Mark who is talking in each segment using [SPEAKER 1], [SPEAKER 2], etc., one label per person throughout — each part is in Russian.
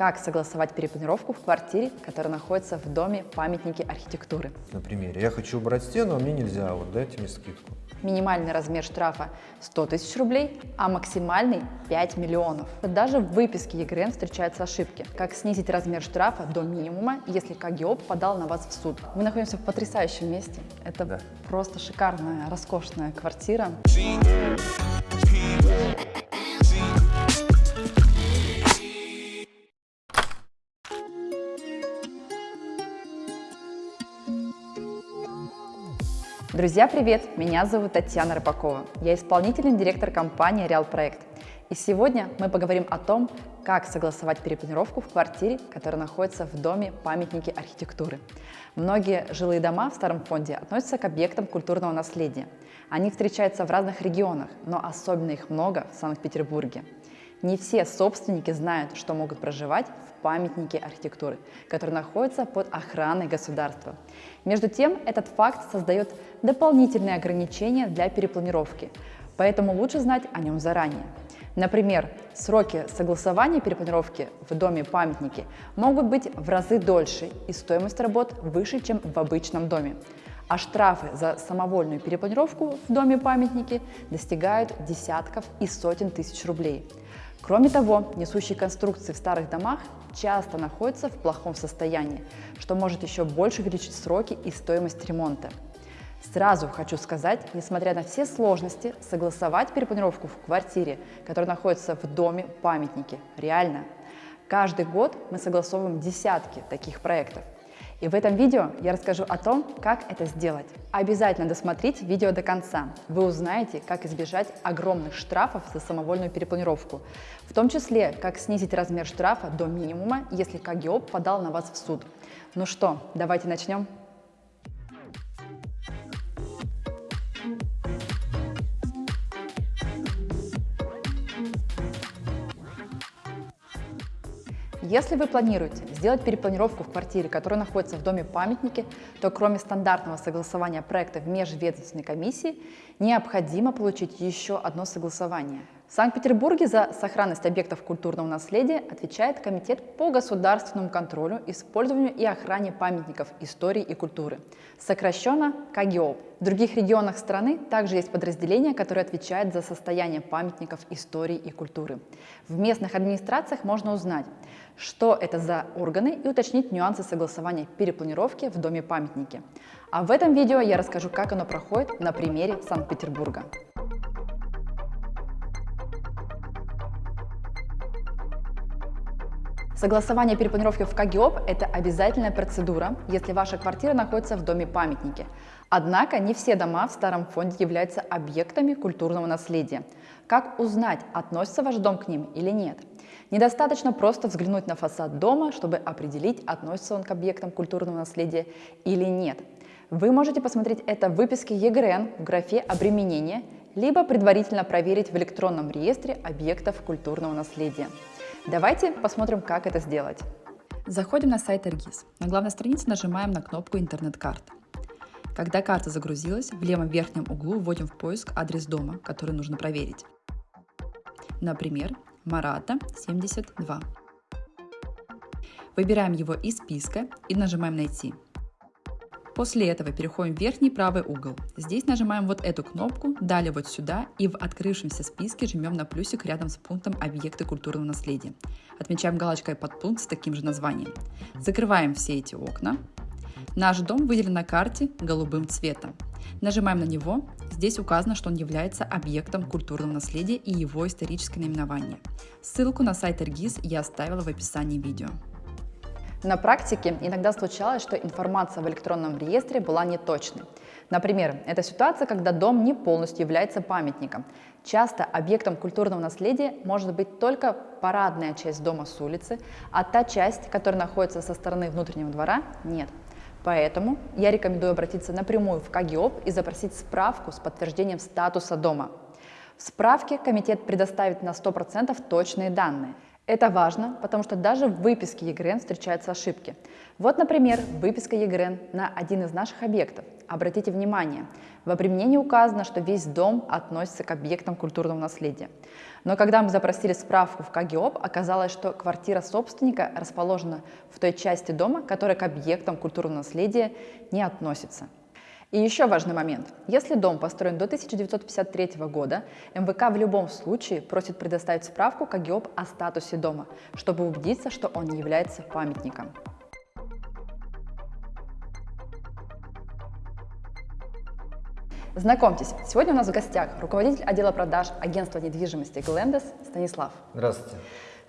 [SPEAKER 1] как согласовать перепланировку в квартире, которая находится в доме памятники архитектуры.
[SPEAKER 2] На примере. Я хочу убрать стену, а мне нельзя. Вот дайте мне скидку.
[SPEAKER 1] Минимальный размер штрафа 100 тысяч рублей, а максимальный 5 миллионов. Даже в выписке ЕГРН встречаются ошибки. Как снизить размер штрафа до минимума, если КГОП подал на вас в суд. Мы находимся в потрясающем месте. Это
[SPEAKER 2] Да.
[SPEAKER 1] просто шикарная, роскошная квартира. Друзья, привет! Меня зовут Татьяна Рыбакова. Я исполнительный директор компании Реал Проект. И сегодня мы поговорим о том, как согласовать перепланировку в квартире, которая находится в доме памятники архитектуры. Многие жилые дома в старом фонде относятся к объектам культурного наследия. Они встречаются в разных регионах, но особенно их много в Санкт-Петербурге. Не все собственники знают, что могут проживать в памятнике архитектуры, который находится под охраной государства. Между тем, этот факт создает дополнительные ограничения для перепланировки, поэтому лучше знать о нем заранее. Например, сроки согласования перепланировки в доме памятники могут быть в разы дольше и стоимость работ выше, чем в обычном доме. А штрафы за самовольную перепланировку в доме памятники достигают десятков и сотен тысяч рублей. Кроме того, несущие конструкции в старых домах часто находятся в плохом состоянии, что может еще больше увеличить сроки и стоимость ремонта. Сразу хочу сказать, несмотря на все сложности, согласовать перепланировку в квартире, которая находится в доме памятники, реально. Каждый год мы согласовываем десятки таких проектов. И в этом видео я расскажу о том, как это сделать. Обязательно досмотрите видео до конца. Вы узнаете, как избежать огромных штрафов за самовольную перепланировку. В том числе, как снизить размер штрафа до минимума, если КГОП подал на вас в суд. Ну что, давайте начнем. Если вы планируете сделать перепланировку в квартире, которая находится в доме памятники, то кроме стандартного согласования проекта в межведомственной комиссии, необходимо получить еще одно согласование. В Санкт-Петербурге за сохранность объектов культурного наследия отвечает Комитет по государственному контролю, использованию и охране памятников истории и культуры, сокращенно КГОП. В других регионах страны также есть подразделение, которое отвечает за состояние памятников истории и культуры. В местных администрациях можно узнать, что это за органы и уточнить нюансы согласования перепланировки в доме памятники. А в этом видео я расскажу, как оно проходит на примере Санкт-Петербурга. Согласование перепланировки в КГОП – это обязательная процедура, если ваша квартира находится в доме памятники. Однако не все дома в старом фонде являются объектами культурного наследия. Как узнать, относится ваш дом к ним или нет? Недостаточно просто взглянуть на фасад дома, чтобы определить, относится он к объектам культурного наследия или нет. Вы можете посмотреть это в выписке ЕГРН в графе «Обременение», либо предварительно проверить в электронном реестре объектов культурного наследия. Давайте посмотрим, как это сделать. Заходим на сайт Эргиз. На главной странице нажимаем на кнопку «Интернет-карта». Когда карта загрузилась, в левом верхнем углу вводим в поиск адрес дома, который нужно проверить. Например, Марата, 72. Выбираем его из списка и нажимаем «Найти». После этого переходим в верхний правый угол. Здесь нажимаем вот эту кнопку, далее вот сюда и в открывшемся списке жмем на плюсик рядом с пунктом «Объекты культурного наследия». Отмечаем галочкой под пункт с таким же названием. Закрываем все эти окна. Наш дом выделен на карте голубым цветом. Нажимаем на него. Здесь указано, что он является объектом культурного наследия и его историческое наименование. Ссылку на сайт Эргиз я оставила в описании видео. На практике иногда случалось, что информация в электронном реестре была неточной. Например, это ситуация, когда дом не полностью является памятником. Часто объектом культурного наследия может быть только парадная часть дома с улицы, а та часть, которая находится со стороны внутреннего двора, нет. Поэтому я рекомендую обратиться напрямую в КГИОП и запросить справку с подтверждением статуса дома. В справке комитет предоставит на 100% точные данные – это важно, потому что даже в выписке ЕГРН встречаются ошибки. Вот, например, выписка ЕГРН на один из наших объектов. Обратите внимание, в обременении указано, что весь дом относится к объектам культурного наследия. Но когда мы запросили справку в КГИОП, оказалось, что квартира собственника расположена в той части дома, которая к объектам культурного наследия не относится. И еще важный момент. Если дом построен до 1953 года, МВК в любом случае просит предоставить справку КГИОП о статусе дома, чтобы убедиться, что он не является памятником. Знакомьтесь, сегодня у нас в гостях руководитель отдела продаж агентства недвижимости Глендес Станислав.
[SPEAKER 2] Здравствуйте.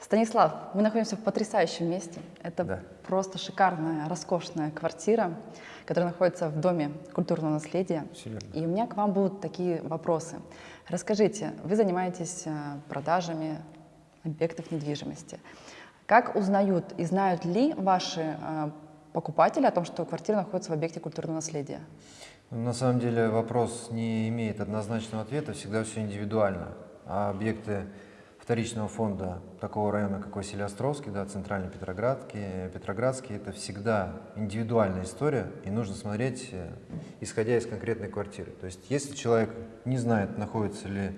[SPEAKER 1] Станислав, мы находимся в потрясающем месте. Это
[SPEAKER 2] Да.
[SPEAKER 1] просто шикарная, роскошная квартира, которая находится в Доме культурного наследия.
[SPEAKER 2] Верно.
[SPEAKER 1] И у меня к вам будут такие вопросы. Расскажите, вы занимаетесь э, продажами объектов недвижимости. Как узнают и знают ли ваши э, покупатели о том, что квартира находится в объекте культурного наследия?
[SPEAKER 2] На самом деле вопрос не имеет однозначного ответа, всегда все индивидуально. А объекты вторичного фонда такого района, как Василий-Островский, да, Центральный Петроградский, Петроградский, это всегда индивидуальная история, и нужно смотреть, э, исходя из конкретной квартиры. То есть, если человек не знает, находится ли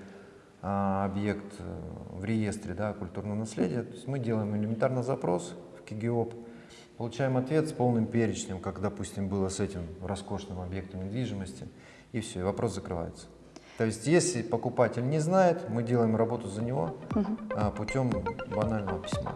[SPEAKER 2] а, объект э, в реестре да, культурного наследия, то есть мы делаем элементарно запрос в КИГИОП, Получаем ответ с полным перечнем, как, допустим, было с этим роскошным объектом недвижимости, и все, и вопрос закрывается. То есть, если покупатель не знает, мы делаем работу за него а, путем банального письма.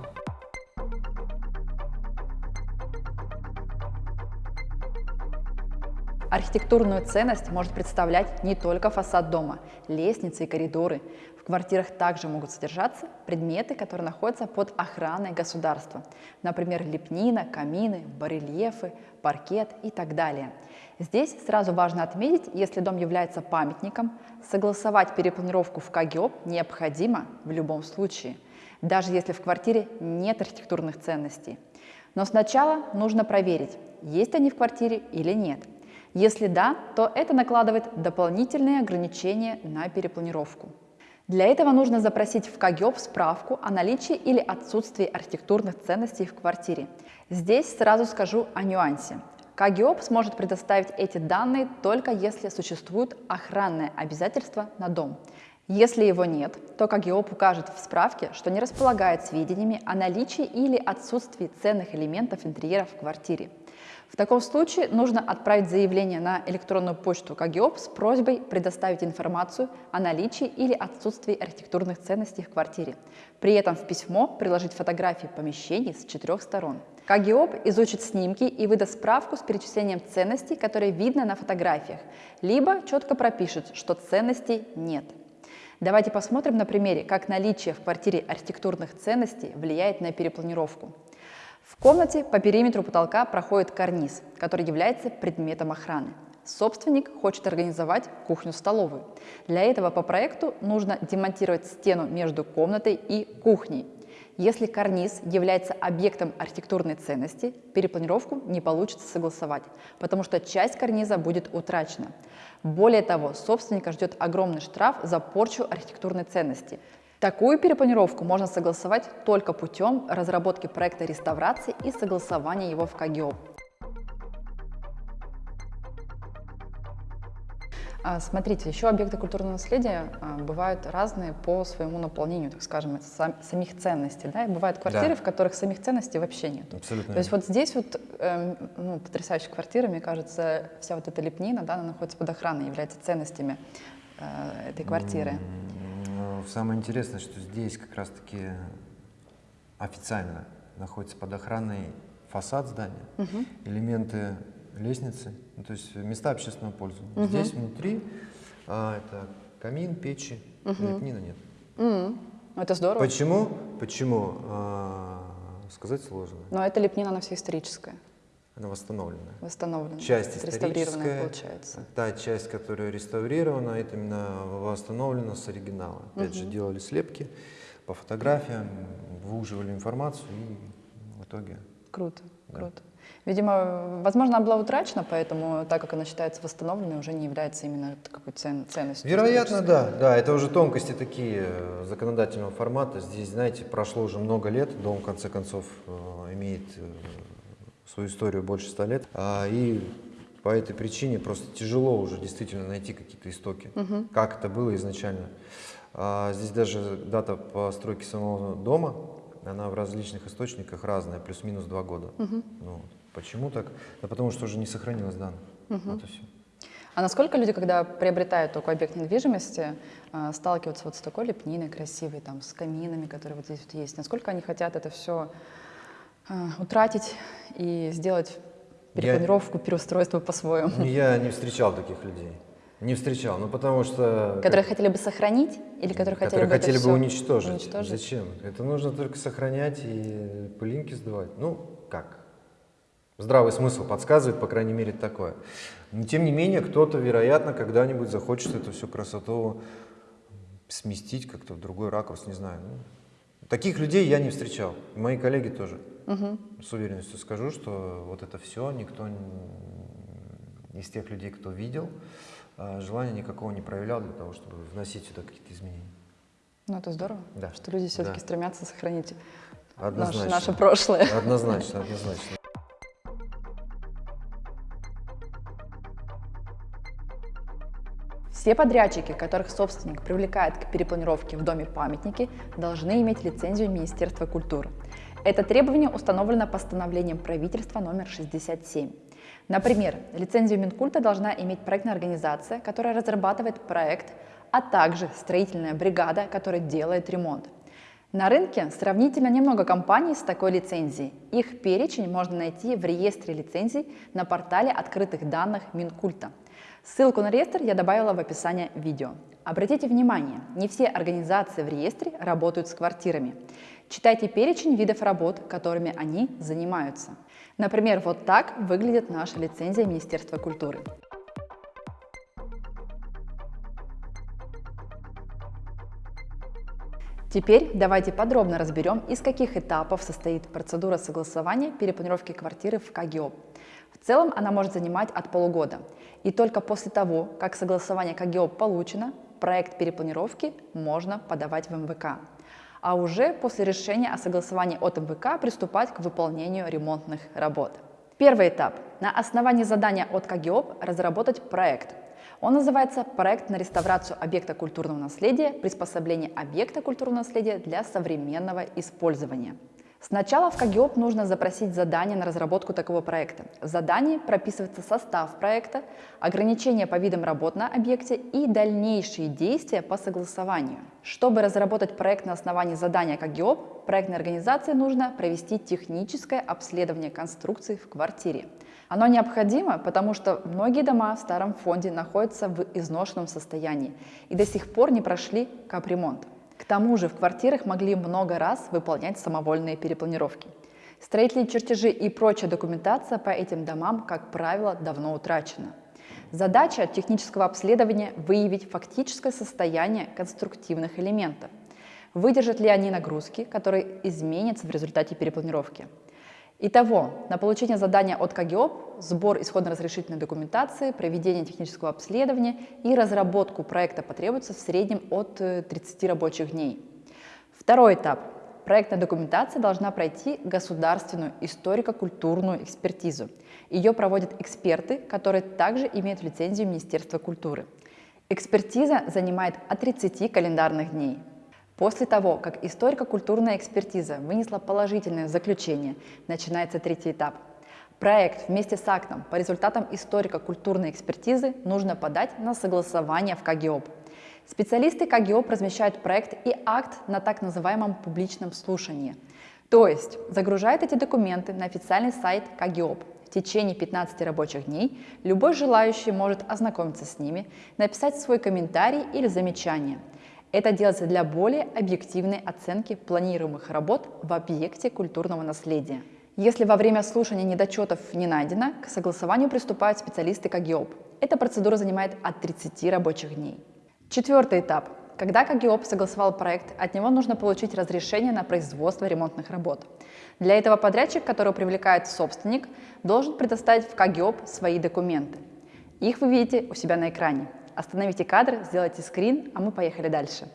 [SPEAKER 1] Архитектурную ценность может представлять не только фасад дома, лестницы и коридоры. Квартирах также могут содержаться предметы, которые находятся под охраной государства. Например, лепнина, камины, барельефы, паркет и так далее. Здесь сразу важно отметить, если дом является памятником, согласовать перепланировку в КГИОП необходимо в любом случае, даже если в квартире нет архитектурных ценностей. Но сначала нужно проверить, есть они в квартире или нет – если да, то это накладывает дополнительные ограничения на перепланировку. Для этого нужно запросить в КГИОП справку о наличии или отсутствии архитектурных ценностей в квартире. Здесь сразу скажу о нюансе. КГИОП сможет предоставить эти данные только если существует охранное обязательство на дом. Если его нет, то КГИОП укажет в справке, что не располагает сведениями о наличии или отсутствии ценных элементов интерьера в квартире. В таком случае нужно отправить заявление на электронную почту КГИОП с просьбой предоставить информацию о наличии или отсутствии архитектурных ценностей в квартире. При этом в письмо приложить фотографии помещений с четырех сторон. КГИОП изучит снимки и выдаст справку с перечислением ценностей, которые видно на фотографиях, либо четко пропишет, что ценностей нет. Давайте посмотрим на примере, как наличие в квартире архитектурных ценностей влияет на перепланировку. В комнате по периметру потолка проходит карниз, который является предметом охраны. Собственник хочет организовать кухню-столовую. Для этого по проекту нужно демонтировать стену между комнатой и кухней. Если карниз является объектом архитектурной ценности, перепланировку не получится согласовать, потому что часть карниза будет утрачена. Более того, собственника ждет огромный штраф за порчу архитектурной ценности. Такую перепланировку можно согласовать только путем разработки проекта реставрации и согласования его в КГИОП. А, Смотрите, еще объекты культурного наследия а, бывают разные по своему наполнению, так скажем, сам- самих ценностей. Да? И бывают квартиры,
[SPEAKER 2] Да.
[SPEAKER 1] в которых самих ценностей вообще нет.
[SPEAKER 2] Абсолютно
[SPEAKER 1] То есть вот здесь вот эм, ну, потрясающая квартира, мне кажется, вся вот эта лепнина, да, она находится под охраной, является ценностями э, этой квартиры.
[SPEAKER 2] М, ну, Самое интересное, что здесь как раз-таки официально находится под охраной фасад здания, элементы лестницы, ну, то есть места общественного пользования. Здесь внутри а, это камин, печи, лепнина нет.
[SPEAKER 1] Ну, Это здорово.
[SPEAKER 2] Почему? Почему? А, сказать сложно.
[SPEAKER 1] Но эта лепнина, она вся историческая,
[SPEAKER 2] Она восстановленная.
[SPEAKER 1] восстановленная.
[SPEAKER 2] Часть
[SPEAKER 1] реставрированная
[SPEAKER 2] историческая,
[SPEAKER 1] получается.
[SPEAKER 2] та часть, которая реставрирована, это именно восстановлена с оригинала. Опять же, делали слепки по фотографиям, выуживали информацию и в итоге...
[SPEAKER 1] Круто,
[SPEAKER 2] Да.
[SPEAKER 1] круто. Видимо, возможно, она была утрачена, поэтому, так как она считается восстановленной, уже не является именно такой цен- ценностью.
[SPEAKER 2] Вероятно, да, да, это уже тонкости такие э, законодательного формата. Здесь, знаете, прошло уже много лет, дом, в конце концов, э, имеет э, свою историю больше ста лет, А, и по этой причине просто тяжело уже действительно найти какие-то истоки, как это было изначально. А здесь даже дата постройки самого дома, она в различных источниках разная, плюс-минус два года.
[SPEAKER 1] Мгм.
[SPEAKER 2] Ну, почему так? Да потому что уже не сохранилось данных.
[SPEAKER 1] Мгм.
[SPEAKER 2] Вот и все.
[SPEAKER 1] А насколько люди, когда приобретают такой объект недвижимости, э, сталкиваются вот с такой лепниной красивой, там, с каминами, которые вот здесь вот есть, насколько они хотят это все утратить и сделать
[SPEAKER 2] Я-
[SPEAKER 1] перепланировку, переустройство по-своему?
[SPEAKER 2] Ну, Я не встречал таких людей. Не встречал, ну потому что...
[SPEAKER 1] Которые хотели бы сохранить или которые хотели
[SPEAKER 2] которые
[SPEAKER 1] бы это
[SPEAKER 2] хотели бы уничтожить.
[SPEAKER 1] уничтожить?
[SPEAKER 2] Зачем? Это нужно только сохранять и пылинки сдувать. Ну, как? Здравый смысл подсказывает, по крайней мере, такое. Но, тем не менее, кто-то, вероятно, когда-нибудь захочет эту всю красоту сместить как-то в другой ракурс, не знаю. Ну, таких людей я не встречал. Мои коллеги тоже.
[SPEAKER 1] Мгм.
[SPEAKER 2] С уверенностью скажу, что вот это все никто из тех людей, кто видел, а, желания никакого не проявлял для того, чтобы вносить сюда какие-то изменения.
[SPEAKER 1] Ну, это здорово,
[SPEAKER 2] Да.
[SPEAKER 1] что люди все-таки
[SPEAKER 2] Да.
[SPEAKER 1] стремятся сохранить наше, наше прошлое.
[SPEAKER 2] Однозначно, однозначно.
[SPEAKER 1] Все подрядчики, которых собственник привлекает к перепланировке в доме памятники, должны иметь лицензию Министерства культуры. Это требование установлено постановлением правительства номер 67. Например, лицензию Минкульта должна иметь проектная организация, которая разрабатывает проект, а также строительная бригада, которая делает ремонт. На рынке сравнительно немного компаний с такой лицензией. Их перечень можно найти в реестре лицензий на портале открытых данных Минкульта. Ссылку на реестр я добавила в описание видео. Обратите внимание, не все организации в реестре работают с квартирами. Читайте перечень видов работ, которыми они занимаются. Например, вот так выглядит наша лицензия Министерства культуры. Теперь давайте подробно разберем, из каких этапов состоит процедура согласования перепланировки квартиры в КГИОП. Целом она может занимать от полугода. И только после того, как согласование КГИОП получено, проект перепланировки можно подавать в МВК. А уже после решения о согласовании от МВК приступать к выполнению ремонтных работ. Первый этап. На основании задания от КГИОП разработать проект. Он называется «Проект на реставрацию объекта культурного наследия, приспособление объекта культурного наследия для современного использования». Сначала в КГИОП нужно запросить задание на разработку такого проекта. В задании прописывается состав проекта, ограничения по видам работ на объекте и дальнейшие действия по согласованию. Чтобы разработать проект на основании задания КГИОП, проектной организации нужно провести техническое обследование конструкций в квартире. Оно необходимо, потому что многие дома в старом фонде находятся в изношенном состоянии и до сих пор не прошли капремонт. Тому же в квартирах могли много раз выполнять самовольные перепланировки. Строительные чертежи и прочая документация по этим домам, как правило, давно утрачена. Задача технического обследования – выявить фактическое состояние конструктивных элементов. Выдержат ли они нагрузки, которые изменятся в результате перепланировки. Итого, на получение задания от КГИОП, сбор исходно-разрешительной документации, проведение технического обследования и разработку проекта потребуется в среднем от э, 30 рабочих дней. Второй этап. Проектная документация должна пройти государственную историко-культурную экспертизу. Ее проводят эксперты, которые также имеют лицензию Министерства культуры. Экспертиза занимает от 30 календарных дней. После того, как историко-культурная экспертиза вынесла положительное заключение, начинается третий этап. Проект вместе с актом по результатам историко-культурной экспертизы нужно подать на согласование в КГИОП. Специалисты КГИОП размещают проект и акт на так называемом публичном слушании. То есть загружают эти документы на официальный сайт КГИОП. В течение 15 рабочих дней любой желающий может ознакомиться с ними, написать свой комментарий или замечание – это делается для более объективной оценки планируемых работ в объекте культурного наследия. Если во время слушания недочетов не найдено, к согласованию приступают специалисты КГИОП. Эта процедура занимает от 30 рабочих дней. Четвертый этап. Когда КГИОП согласовал проект, от него нужно получить разрешение на производство ремонтных работ. Для этого подрядчик, которого привлекает собственник, должен предоставить в КГИОП свои документы. Их вы видите у себя на экране. Остановите кадр, сделайте скрин, а мы поехали дальше.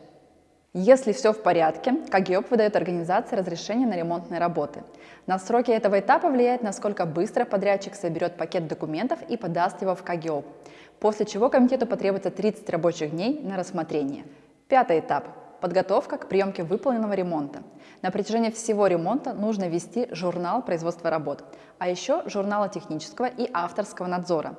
[SPEAKER 1] Если все в порядке, КГИОП выдает организации разрешение на ремонтные работы. На сроки этого этапа влияет, насколько быстро подрядчик соберет пакет документов и подаст его в КГИОП, после чего комитету потребуется 30 рабочих дней на рассмотрение. Пятый этап – подготовка к приемке выполненного ремонта. На протяжении всего ремонта нужно вести журнал производства работ, а еще журналы технического и авторского надзора.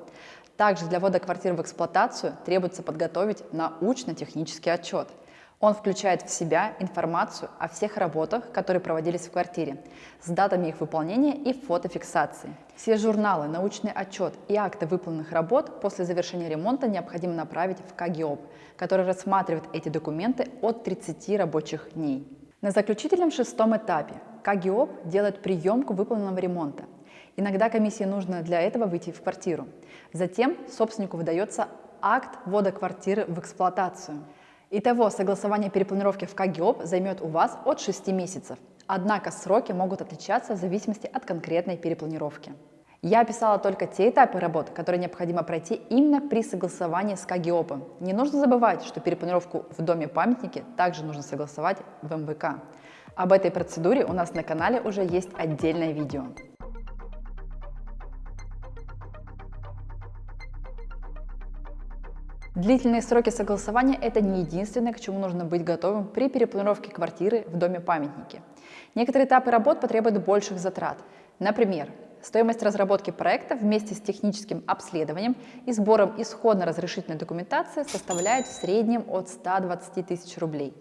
[SPEAKER 1] Также для ввода квартир в эксплуатацию требуется подготовить научно-технический отчет – он включает в себя информацию о всех работах, которые проводились в квартире, с датами их выполнения и фотофиксацией. Все журналы, научный отчет и акты выполненных работ после завершения ремонта необходимо направить в КГИОП, который рассматривает эти документы от 30 рабочих дней. На заключительном шестом этапе КГИОП делает приемку выполненного ремонта. Иногда комиссии нужно для этого выйти в квартиру. Затем собственнику выдается акт ввода квартиры в эксплуатацию. Итого, согласование перепланировки в КГИОП займет у вас от 6 месяцев. Однако сроки могут отличаться в зависимости от конкретной перепланировки. Я описала только те этапы работ, которые необходимо пройти именно при согласовании с КГИОПом. Не нужно забывать, что перепланировку в доме-памятнике также нужно согласовать в МВК. Об этой процедуре у нас на канале уже есть отдельное видео. Длительные сроки согласования – это не единственное, к чему нужно быть готовым при перепланировке квартиры в доме-памятнике. Некоторые этапы работ потребуют больших затрат. Например, стоимость разработки проекта вместе с техническим обследованием и сбором исходно-разрешительной документации составляет в среднем от 120 тысяч рублей.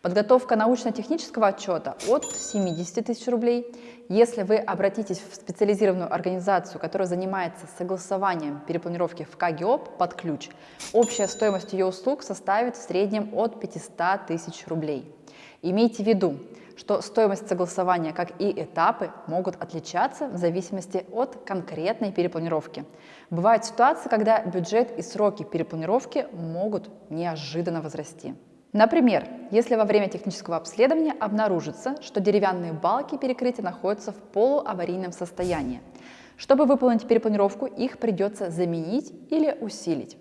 [SPEAKER 1] Подготовка научно-технического отчета от 70 тысяч рублей. Если вы обратитесь в специализированную организацию, которая занимается согласованием перепланировки в КГИОП под ключ, общая стоимость ее услуг составит в среднем от 500 тысяч рублей. Имейте в виду, что стоимость согласования, как и этапы, могут отличаться в зависимости от конкретной перепланировки. Бывают ситуации, когда бюджет и сроки перепланировки могут неожиданно возрасти. Например, если во время технического обследования обнаружится, что деревянные балки перекрытия находятся в полуаварийном состоянии. Чтобы выполнить перепланировку, их придется заменить или усилить.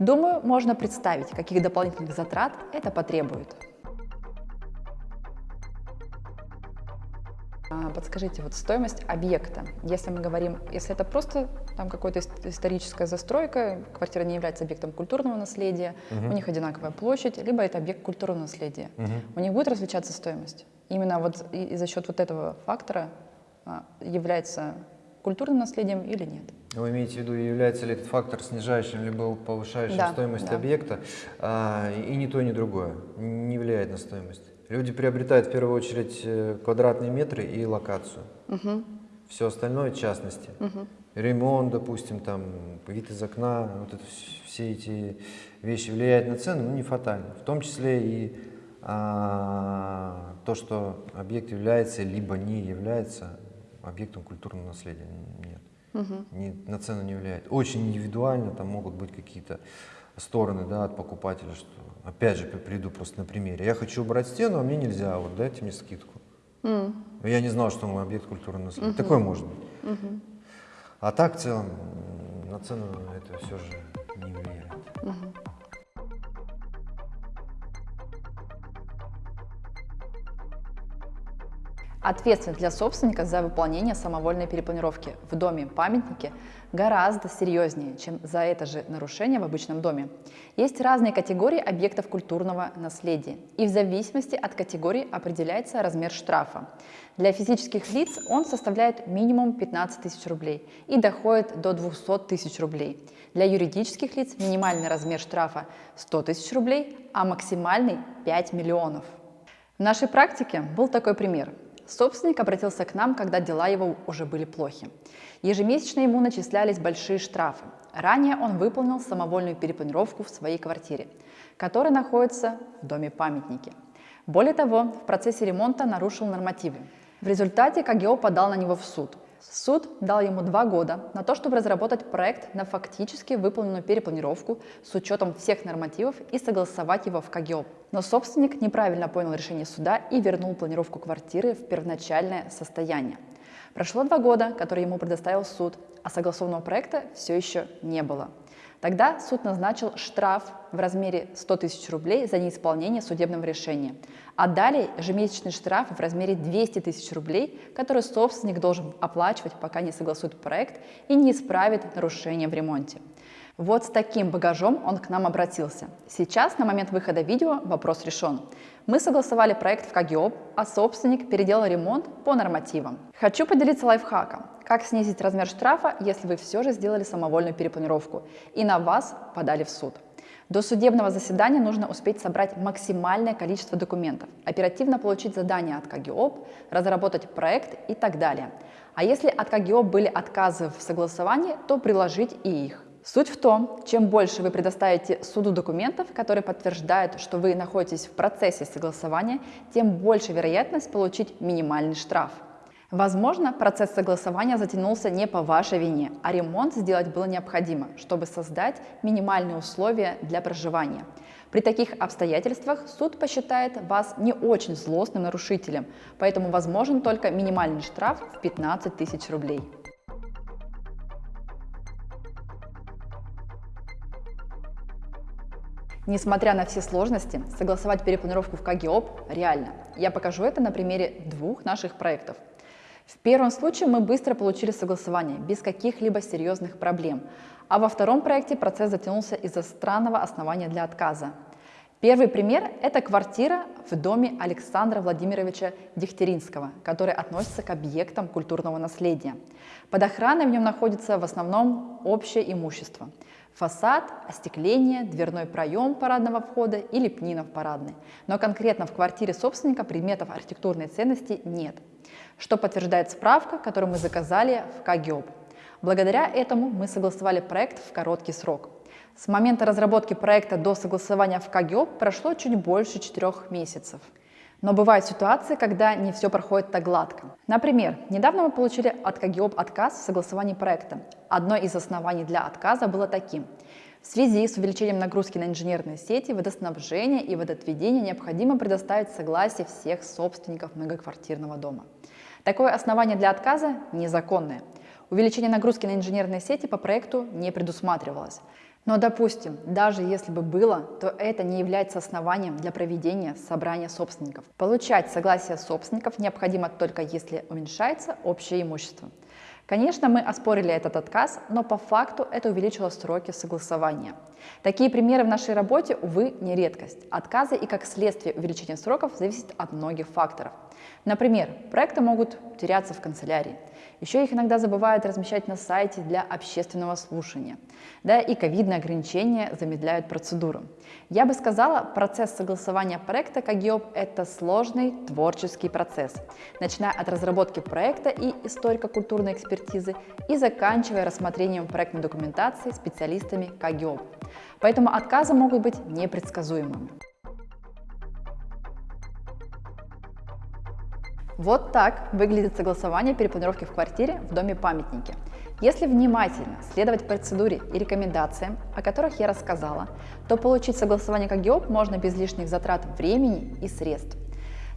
[SPEAKER 1] Думаю, можно представить, каких дополнительных затрат это потребует. Подскажите, вот стоимость объекта, если мы говорим, если это просто там какая-то историческая застройка, квартира не является объектом культурного наследия, угу. у них одинаковая площадь, либо это объект культурного наследия, угу. у них будет различаться стоимость. Именно вот и, и за счет вот этого фактора а, является культурным наследием или нет.
[SPEAKER 2] Вы имеете в виду, является ли этот фактор снижающим либо повышающим да, стоимость да. объекта, а, и ни то, ни другое не влияет на стоимость. Люди приобретают в первую очередь э, квадратные метры и локацию. Угу. Все остальное в частности. Угу. Ремонт, допустим, там, вид из окна, вот это, все эти вещи влияют на цену, но не фатально. В том числе и а, то, что объект является либо не является объектом культурного наследия. Нет. Угу. Не, на цену не влияет. Очень индивидуально, там могут быть какие-то стороны да, от покупателя, что опять же приду просто на примере. Я хочу убрать стену, а мне нельзя, вот дайте мне скидку. Mm. Я не знал, что мой объект культурного наследия. Mm -hmm. Такое может быть. Mm -hmm. А так в целом на цену это все же не влияет. Mm -hmm.
[SPEAKER 1] Ответственность для собственника за выполнение самовольной перепланировки в доме-памятнике гораздо серьезнее, чем за это же нарушение в обычном доме. Есть разные категории объектов культурного наследия, и в зависимости от категории определяется размер штрафа. Для физических лиц он составляет минимум 15 тысяч рублей и доходит до 200 тысяч рублей. Для юридических лиц минимальный размер штрафа 100 тысяч рублей, а максимальный 5 миллионов. В нашей практике был такой пример. Собственник обратился к нам, когда дела его уже были плохи. Ежемесячно ему начислялись большие штрафы. Ранее он выполнил самовольную перепланировку в своей квартире, которая находится в доме памятники. Более того, в процессе ремонта нарушил нормативы. В результате КГО подал на него в суд. Суд дал ему два года на то, чтобы разработать проект на фактически выполненную перепланировку с учетом всех нормативов и согласовать его в КГО. Но собственник неправильно понял решение суда и вернул планировку квартиры в первоначальное состояние. Прошло два года, которые ему предоставил суд, а согласованного проекта все еще не было. Тогда суд назначил штраф в размере 100 тысяч рублей за неисполнение судебного решения, а далее ежемесячный штраф в размере 200 тысяч рублей, который собственник должен оплачивать, пока не согласует проект и не исправит нарушения в ремонте. Вот с таким багажом он к нам обратился. Сейчас, на момент выхода видео, вопрос решен. Мы согласовали проект в КГИОП, а собственник переделал ремонт по нормативам. Хочу поделиться лайфхаком. Как снизить размер штрафа, если вы все же сделали самовольную перепланировку и на вас подали в суд? До судебного заседания нужно успеть собрать максимальное количество документов, оперативно получить задание от КГИОП, разработать проект и так далее. А если от КГИОП были отказы в согласовании, то приложить и их. Суть в том, чем больше вы предоставите суду документов, которые подтверждают, что вы находитесь в процессе согласования, тем больше вероятность получить минимальный штраф. Возможно, процесс согласования затянулся не по вашей вине, а ремонт сделать было необходимо, чтобы создать минимальные условия для проживания. При таких обстоятельствах суд посчитает вас не очень злостным нарушителем, поэтому возможен только минимальный штраф в 15 тысяч рублей. Несмотря на все сложности, согласовать перепланировку в КГИОП реально. Я покажу это на примере двух наших проектов. В первом случае мы быстро получили согласование, без каких-либо серьезных проблем, а во втором проекте процесс затянулся из-за странного основания для отказа. Первый пример – это квартира в доме Александра Владимировича Дегтяринского, который относится к объектам культурного наследия. Под охраной в нем находится в основном общее имущество – Фасад, остекление, дверной проем парадного входа и лепнина в парадной. Но конкретно в квартире собственника предметов архитектурной ценности нет, что подтверждает справка, которую мы заказали в КГИОП. Благодаря этому мы согласовали проект в короткий срок. С момента разработки проекта до согласования в КГИОП прошло чуть больше четырех месяцев. Но бывают ситуации, когда не все проходит так гладко. Например, недавно мы получили от КГИОП отказ в согласовании проекта. Одно из оснований для отказа было таким. В связи с увеличением нагрузки на инженерные сети, водоснабжение и водоотведение необходимо предоставить согласие всех собственников многоквартирного дома. Такое основание для отказа незаконное. Увеличение нагрузки на инженерные сети по проекту не предусматривалось. Но, допустим, даже если бы было, то это не является основанием для проведения собрания собственников. Получать согласие собственников необходимо только если уменьшается общее имущество. Конечно, мы оспорили этот отказ, но по факту это увеличило сроки согласования. Такие примеры в нашей работе, увы, не редкость. Отказы и как следствие увеличения сроков зависят от многих факторов. Например, проекты могут теряться в канцелярии. Еще их иногда забывают размещать на сайте для общественного слушания. Да и ковидные ограничения замедляют процедуру. Я бы сказала, процесс согласования проекта КАГИОП – это сложный творческий процесс, начиная от разработки проекта и историко-культурной экспертизы и заканчивая рассмотрением проектной документации специалистами КАГИОП. Поэтому отказы могут быть непредсказуемыми. Вот так выглядит согласование перепланировки в квартире в доме-памятнике. Если внимательно следовать процедуре и рекомендациям, о которых я рассказала, то получить согласование КГИОП можно без лишних затрат времени и средств.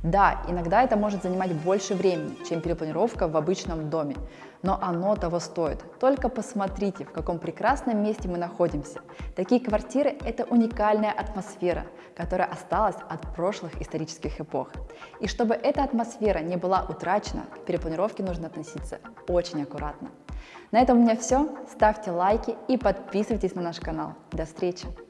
[SPEAKER 1] Да, иногда это может занимать больше времени, чем перепланировка в обычном доме, но оно того стоит. Только посмотрите, в каком прекрасном месте мы находимся. Такие квартиры – это уникальная атмосфера, которая осталась от прошлых исторических эпох. И чтобы эта атмосфера не была утрачена, к перепланировке нужно относиться очень аккуратно. На этом у меня все. Ставьте лайки и подписывайтесь на наш канал. До встречи!